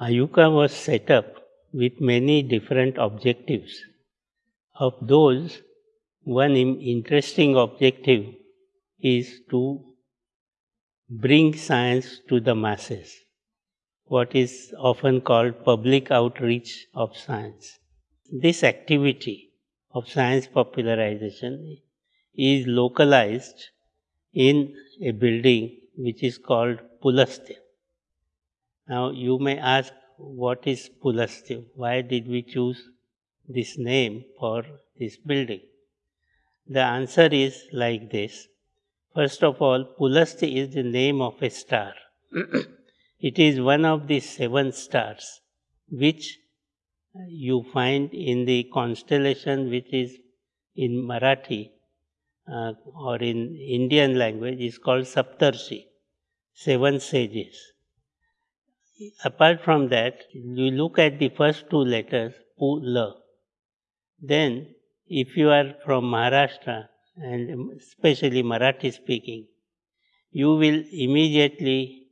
IUCAA was set up with many different objectives. Of those, one interesting objective is to bring science to the masses, what is often called public outreach of science. This activity of science popularization is localized in a building which is called Pulastya. Now you may ask what is Pulastya? Why did we choose this name for this building? The answer is like this. First of all, Pulastya is the name of a star. it is one of the seven stars which you find in the constellation which is in Marathi uh, or in Indian language is called Saptarshi, seven sages. Apart from that, you look at the first two letters, Pula. Then, if you are from Maharashtra and especially Marathi speaking, you will immediately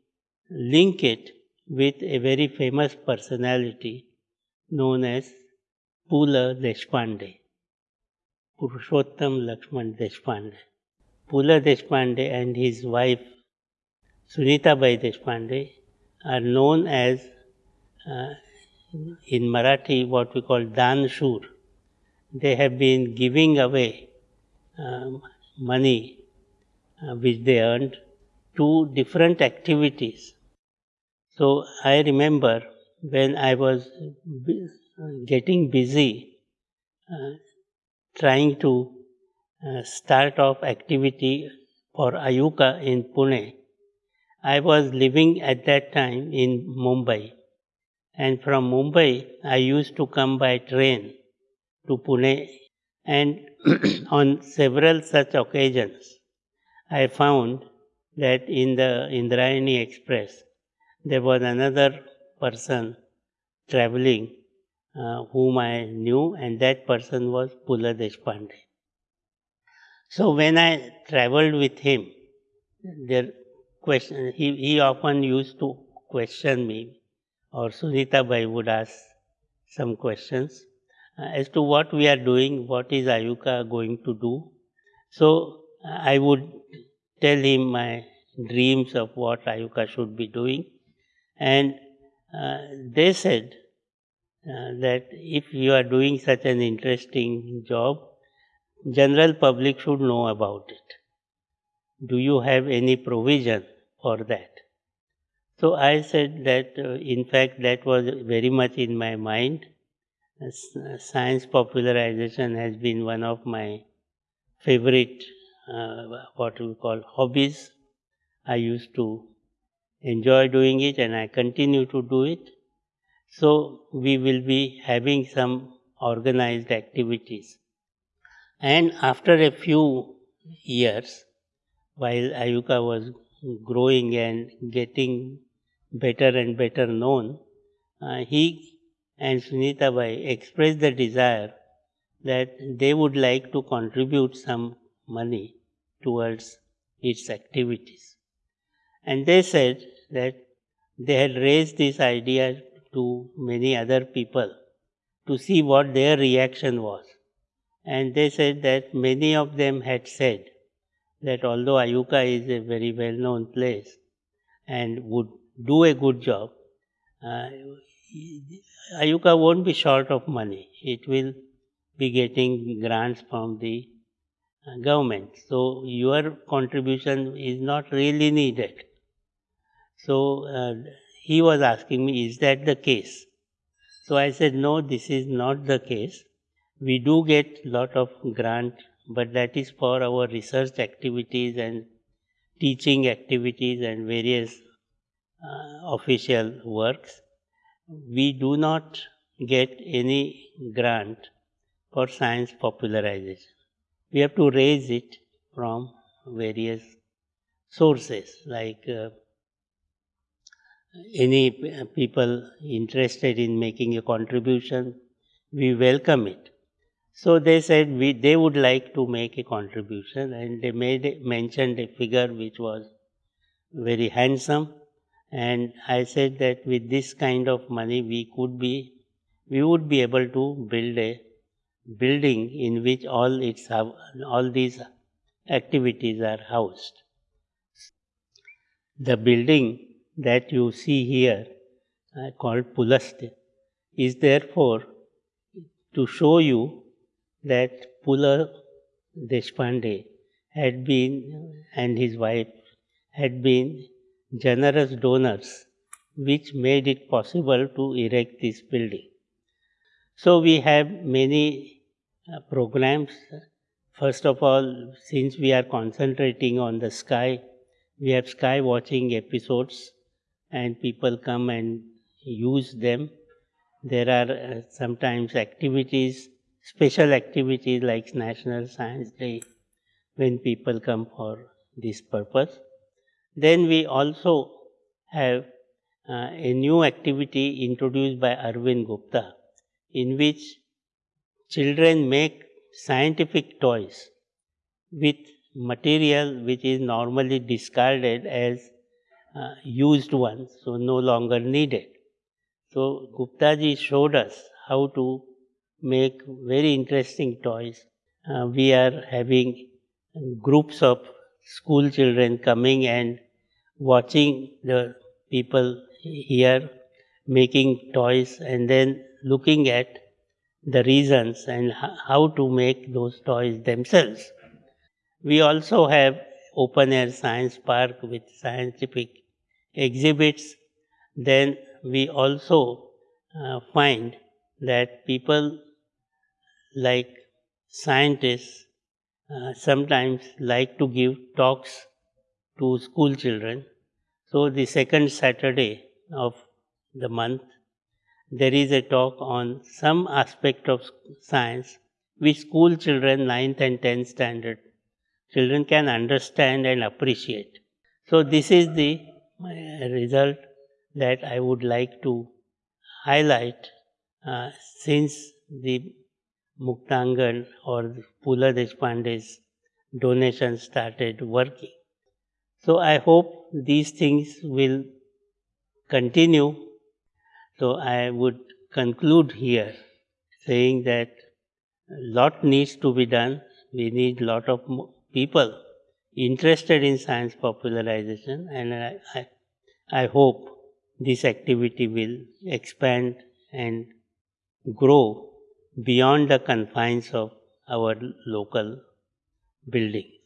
link it with a very famous personality known as Pula Deshpande. Purushottam Lakshman Deshpande. Pula Deshpande and his wife Sunita Bai Deshpande are known as uh, in Marathi what we call Dan Shur. They have been giving away um, money uh, which they earned to different activities. So I remember when I was getting busy uh, trying to uh, start off activity for IUCAA in Pune, I was living at that time in Mumbai. And from Mumbai, I used to come by train to Pune. And on several such occasions, I found that in the Indrayani Express, there was another person traveling uh, whom I knew, and that person was Pula Deshpande. So when I traveled with him, there question, he, he often used to question me, or Sunita Bai would ask some questions. Uh, as to what we are doing, what is IUCAA going to do. So I would tell him my dreams of what IUCAA should be doing, and uh, they said uh, that if you are doing such an interesting job, general public should know about it. Do you have any provision for that? So I said that uh, in fact that was very much in my mind. Science popularization has been one of my favorite, uh, what we call hobbies. I used to enjoy doing it and I continue to do it. So we will be having some organized activities. And after a few years, while IUCAA was growing and getting better and better known, uh, he and Sunita Bai expressed the desire that they would like to contribute some money towards its activities. And they said that they had raised this idea to many other people to see what their reaction was. And they said that many of them had said that although IUCAA is a very well known place and would do a good job, uh, IUCAA won't be short of money. It will be getting grants from the uh, government. So your contribution is not really needed. So uh, he was asking me, is that the case? So I said, no, this is not the case. We do get lot of grant, but that is for our research activities and teaching activities and various uh, official works. We do not get any grant for science popularization. We have to raise it from various sources like uh, any people interested in making a contribution, we welcome it. So they said we, they would like to make a contribution and they made mentioned a figure which was very handsome and I said that with this kind of money we could be, we would be able to build a building in which all its all these activities are housed. The building that you see here, uh, called Pulastya, is therefore to show you that Pula Deshpande had been and his wife had been generous donors which made it possible to erect this building. So we have many uh, programs. First of all, since we are concentrating on the sky, we have sky watching episodes and people come and use them. There are uh, sometimes activities, special activities like National Science Day when people come for this purpose. Then we also have uh, a new activity introduced by Arvind Gupta in which children make scientific toys with material which is normally discarded as uh, used ones, so no longer needed. So Gupta ji showed us how to make very interesting toys. Uh, we are having groups of school children coming and watching the people here making toys and then looking at the reasons and how to make those toys themselves. We also have open air science park with scientific exhibits. Then we also uh, find that people like scientists uh, sometimes like to give talks to school children. So, the second Saturday of the month, there is a talk on some aspect of science which school children, 9th and 10th standard children can understand and appreciate. So, this is the uh, result that I would like to highlight uh, since the Muktangan or Pula Deshpande's donation started working. So I hope these things will continue. So I would conclude here saying that a lot needs to be done. We need a lot of people interested in science popularization, and I, I, I hope this activity will expand and grow beyond the confines of our local building.